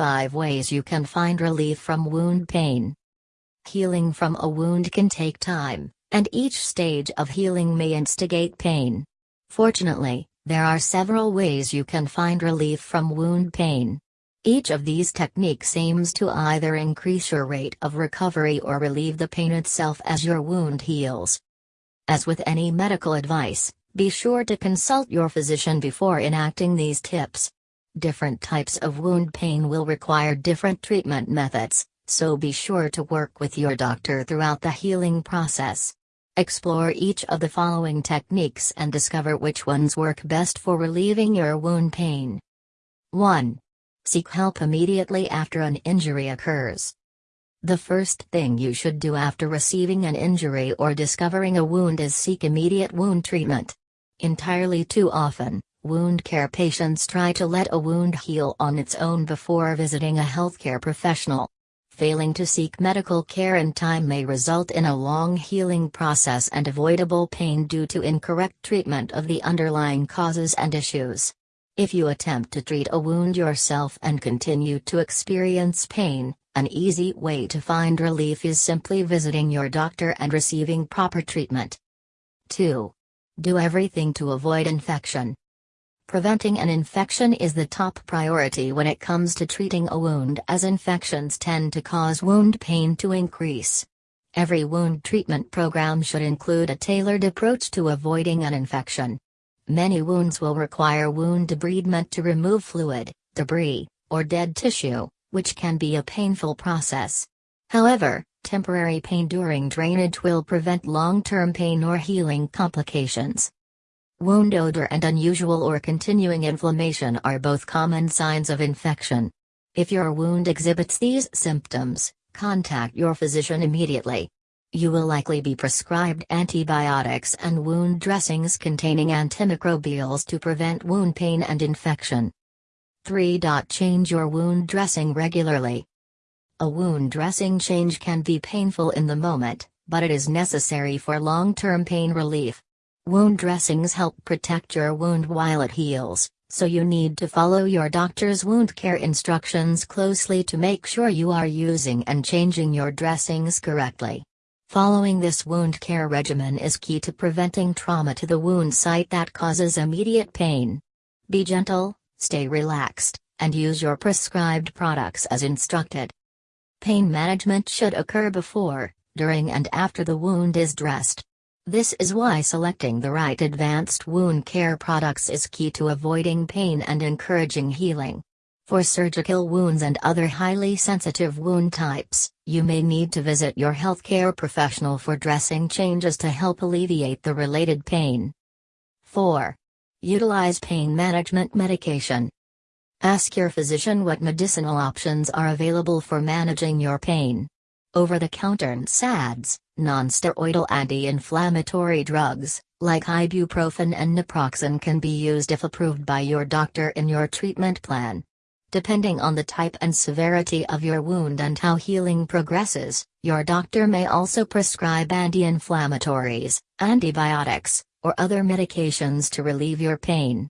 5 ways you can find relief from wound pain. Healing from a wound can take time, and each stage of healing may instigate pain. Fortunately, there are several ways you can find relief from wound pain. Each of these techniques aims to either increase your rate of recovery or relieve the pain itself as your wound heals. As with any medical advice, be sure to consult your physician before enacting these tips. Different types of wound pain will require different treatment methods, so be sure to work with your doctor throughout the healing process. Explore each of the following techniques and discover which ones work best for relieving your wound pain. 1. Seek help immediately after an injury occurs. The first thing you should do after receiving an injury or discovering a wound is seek immediate wound treatment. Entirely too often, wound care patients try to let a wound heal on its own before visiting a healthcare professional. Failing to seek medical care in time may result in a long healing process and avoidable pain due to incorrect treatment of the underlying causes and issues. If you attempt to treat a wound yourself and continue to experience pain, an easy way to find relief is simply visiting your doctor and receiving proper treatment. 2. Do everything to avoid infection. Preventing an infection is the top priority when it comes to treating a wound as infections tend to cause wound pain to increase. Every wound treatment program should include a tailored approach to avoiding an infection. Many wounds will require wound debridement to remove fluid, debris, or dead tissue, which can be a painful process. However, temporary pain during drainage will prevent long-term pain or healing complications. Wound odor and unusual or continuing inflammation are both common signs of infection. If your wound exhibits these symptoms, contact your physician immediately. You will likely be prescribed antibiotics and wound dressings containing antimicrobials to prevent wound pain and infection. 3. Change your wound dressing regularly. A wound dressing change can be painful in the moment, but it is necessary for long term pain relief. Wound dressings help protect your wound while it heals, so you need to follow your doctor's wound care instructions closely to make sure you are using and changing your dressings correctly. Following this wound care regimen is key to preventing trauma to the wound site that causes immediate pain. Be gentle, stay relaxed, and use your prescribed products as instructed. Pain management should occur before, during and after the wound is dressed. This is why selecting the right advanced wound care products is key to avoiding pain and encouraging healing. For surgical wounds and other highly sensitive wound types, you may need to visit your healthcare professional for dressing changes to help alleviate the related pain. 4. Utilize pain management medication. Ask your physician what medicinal options are available for managing your pain. Over-the-counter NSAIDs, non-steroidal anti-inflammatory drugs, like ibuprofen and naproxen can be used if approved by your doctor in your treatment plan. Depending on the type and severity of your wound and how healing progresses, your doctor may also prescribe anti-inflammatories, antibiotics, or other medications to relieve your pain.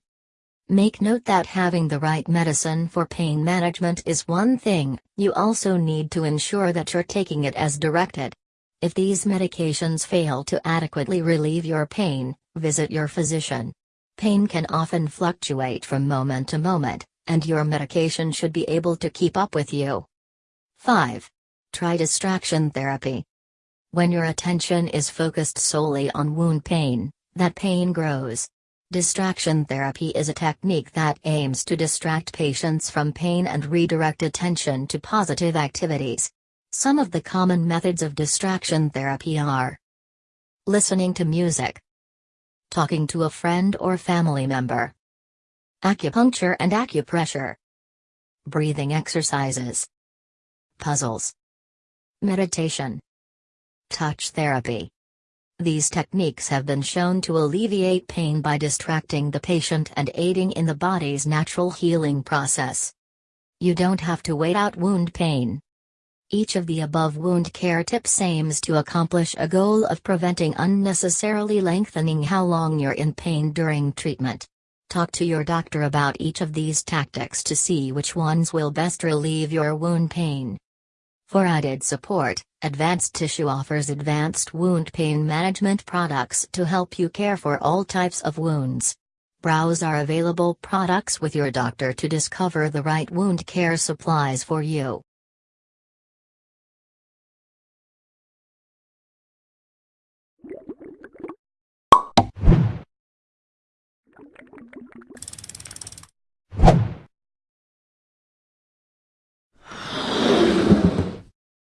Make note that having the right medicine for pain management is one thing, you also need to ensure that you're taking it as directed. If these medications fail to adequately relieve your pain, visit your physician. Pain can often fluctuate from moment to moment, and your medication should be able to keep up with you. 5. Try distraction therapy. When your attention is focused solely on wound pain, that pain grows. Distraction therapy is a technique that aims to distract patients from pain and redirect attention to positive activities. Some of the common methods of distraction therapy are listening to music, talking to a friend or family member, acupuncture and acupressure, breathing exercises, puzzles, meditation, touch therapy. These techniques have been shown to alleviate pain by distracting the patient and aiding in the body's natural healing process. You don't have to wait out wound pain. Each of the above wound care tips aims to accomplish a goal of preventing unnecessarily lengthening how long you're in pain during treatment. Talk to your doctor about each of these tactics to see which ones will best relieve your wound pain. For added support, Advanced Tissue offers advanced wound pain management products to help you care for all types of wounds. Browse our available products with your doctor to discover the right wound care supplies for you.